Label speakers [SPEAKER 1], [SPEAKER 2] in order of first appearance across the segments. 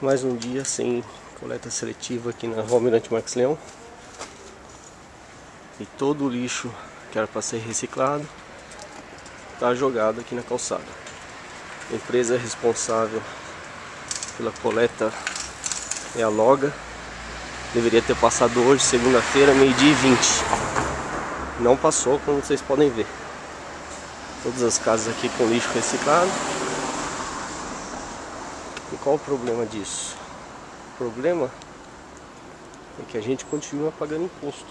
[SPEAKER 1] Mais um dia sem coleta seletiva aqui na Rua Mirante Marques Leão. E todo o lixo que era para ser reciclado está jogado aqui na calçada. A empresa responsável pela coleta é a Loga. Deveria ter passado hoje, segunda-feira, meio-dia e 20. Não passou, como vocês podem ver. Todas as casas aqui com lixo reciclado. E qual o problema disso? O problema é que a gente continua pagando imposto.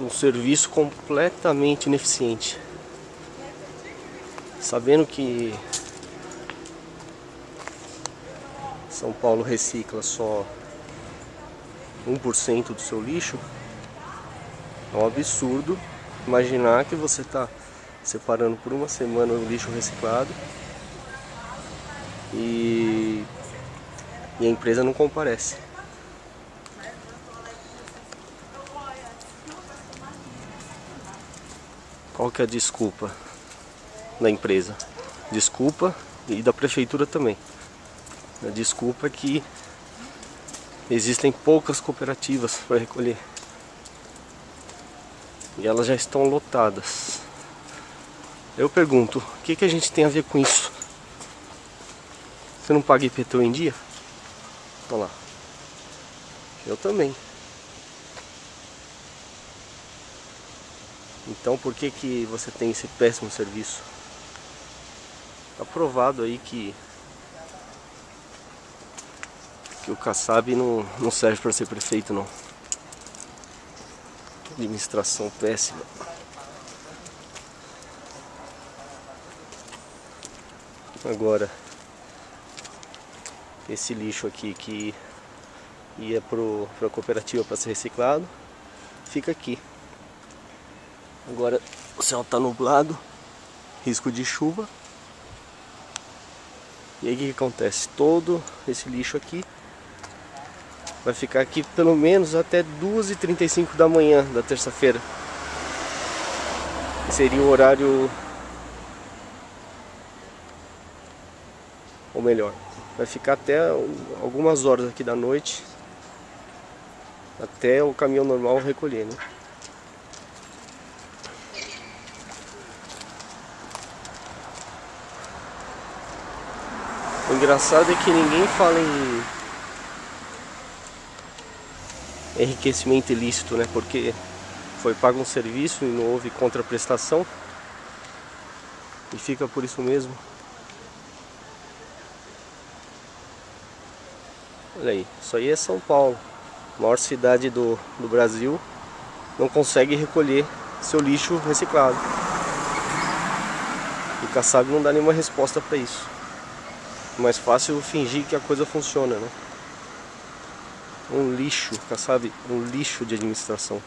[SPEAKER 1] Um serviço completamente ineficiente. Sabendo que São Paulo recicla só 1% do seu lixo, é um absurdo imaginar que você está separando por uma semana o lixo reciclado e, e a empresa não comparece. Qual que é a desculpa da empresa? Desculpa e da prefeitura também. A desculpa é que existem poucas cooperativas para recolher. E elas já estão lotadas. Eu pergunto, o que, que a gente tem a ver com isso? Você não paga IPTU em dia? Olha lá. Eu também. Então por que que você tem esse péssimo serviço? Tá provado aí que que o Kassab não, não serve para ser prefeito não. Administração péssima. Agora esse lixo aqui que ia para a cooperativa para ser reciclado, fica aqui. Agora o céu está nublado, risco de chuva. E aí o que, acontece? Todo esse lixo aqui vai ficar aqui pelo menos até 2h35 da manhã da terça-feira. Seria o horário... Ou melhor, vai ficar até algumas horas aqui da noite até o caminhão normal recolher, né? O engraçado é que ninguém fala em enriquecimento ilícito, né? Porque foi pago um serviço e não houve contraprestação e fica por isso mesmo. Olha aí, isso aí é São Paulo, maior cidade do, do Brasil, não consegue recolher seu lixo reciclado. E Kassab não dá nenhuma resposta para isso. Mais fácil fingir que a coisa funciona, né? Um lixo, Kassab, um lixo de administração.